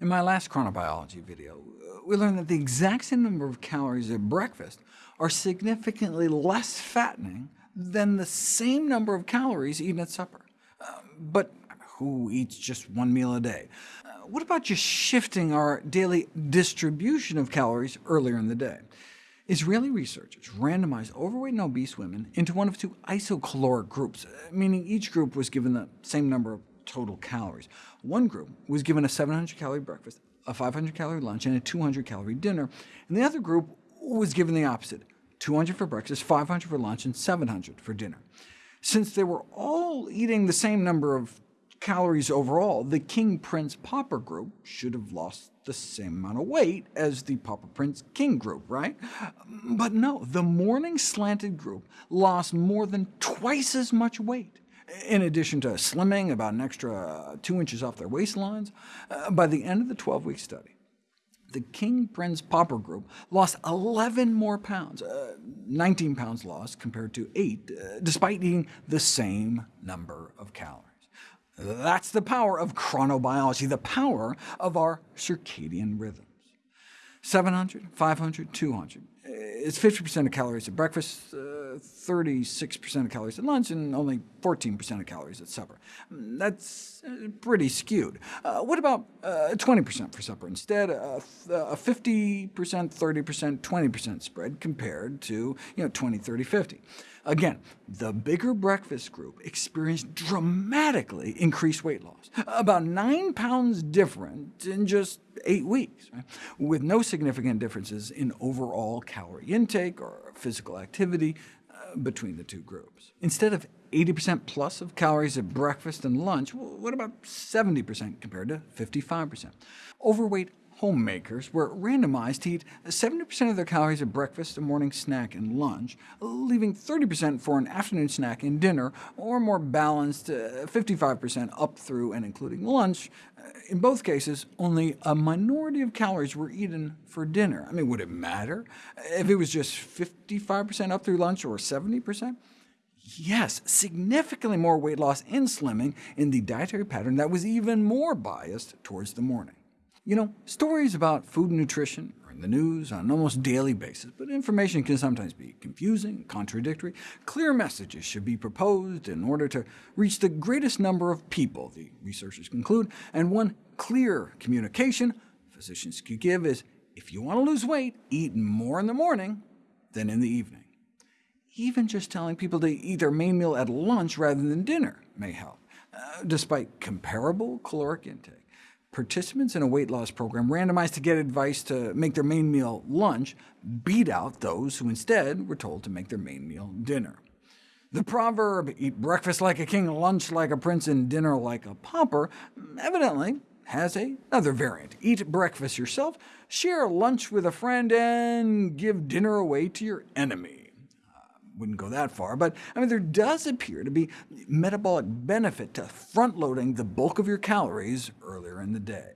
In my last chronobiology video, we learned that the exact same number of calories at breakfast are significantly less fattening than the same number of calories eaten at supper. Uh, but who eats just one meal a day? Uh, what about just shifting our daily distribution of calories earlier in the day? Israeli researchers randomized overweight and obese women into one of two isocaloric groups, uh, meaning each group was given the same number of total calories. One group was given a 700-calorie breakfast, a 500-calorie lunch, and a 200-calorie dinner, and the other group was given the opposite, 200 for breakfast, 500 for lunch, and 700 for dinner. Since they were all eating the same number of calories overall, the King Prince Pauper group should have lost the same amount of weight as the Pauper Prince King group, right? But no, the morning slanted group lost more than twice as much weight. In addition to slimming about an extra 2 inches off their waistlines, uh, by the end of the 12-week study, the King Prince Pauper group lost 11 more pounds, uh, 19 pounds lost compared to 8, uh, despite eating the same number of calories. That's the power of chronobiology, the power of our circadian rhythms. 700, 500, 200. It's 50% of calories at breakfast, 36% uh, of calories at lunch, and only 14% of calories at supper. That's uh, pretty skewed. Uh, what about 20% uh, for supper instead? a 50%, 30%, 20% spread compared to you know, 20, 30, 50. Again, the bigger breakfast group experienced dramatically increased weight loss, about 9 pounds different in just eight weeks, right? with no significant differences in overall calorie intake or physical activity between the two groups. Instead of 80% plus of calories at breakfast and lunch, what about 70% compared to 55%? Overweight homemakers were randomized to eat 70% of their calories at breakfast, a morning snack, and lunch, leaving 30% for an afternoon snack and dinner, or more balanced 55% uh, up through and including lunch. In both cases, only a minority of calories were eaten for dinner. I mean, would it matter if it was just 55% up through lunch or 70%? Yes, significantly more weight loss in slimming in the dietary pattern that was even more biased towards the morning. You know, stories about food and nutrition are in the news on an almost daily basis, but information can sometimes be confusing, contradictory. Clear messages should be proposed in order to reach the greatest number of people, the researchers conclude, and one clear communication physicians could give is, if you want to lose weight, eat more in the morning than in the evening. Even just telling people to eat their main meal at lunch rather than dinner may help, uh, despite comparable caloric intake participants in a weight loss program randomized to get advice to make their main meal lunch beat out those who instead were told to make their main meal dinner. The proverb, eat breakfast like a king, lunch like a prince, and dinner like a pauper, evidently has another variant. Eat breakfast yourself, share lunch with a friend, and give dinner away to your enemy wouldn't go that far, but I mean, there does appear to be metabolic benefit to front-loading the bulk of your calories earlier in the day.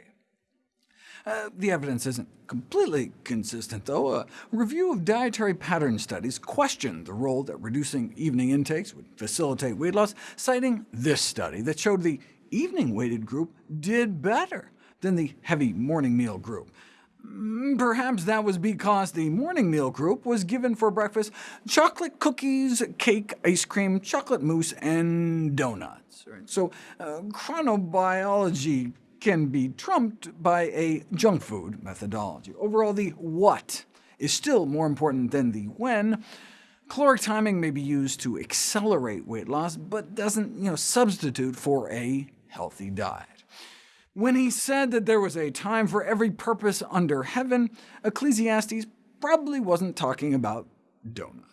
Uh, the evidence isn't completely consistent, though. A review of dietary pattern studies questioned the role that reducing evening intakes would facilitate weight loss, citing this study that showed the evening-weighted group did better than the heavy morning meal group. Mm, perhaps that was because the morning meal group was given for breakfast chocolate cookies, cake, ice cream, chocolate mousse, and donuts. So uh, chronobiology can be trumped by a junk food methodology. Overall, the what is still more important than the when. Caloric timing may be used to accelerate weight loss, but doesn't you know, substitute for a healthy diet. When he said that there was a time for every purpose under heaven, Ecclesiastes probably wasn't talking about donuts.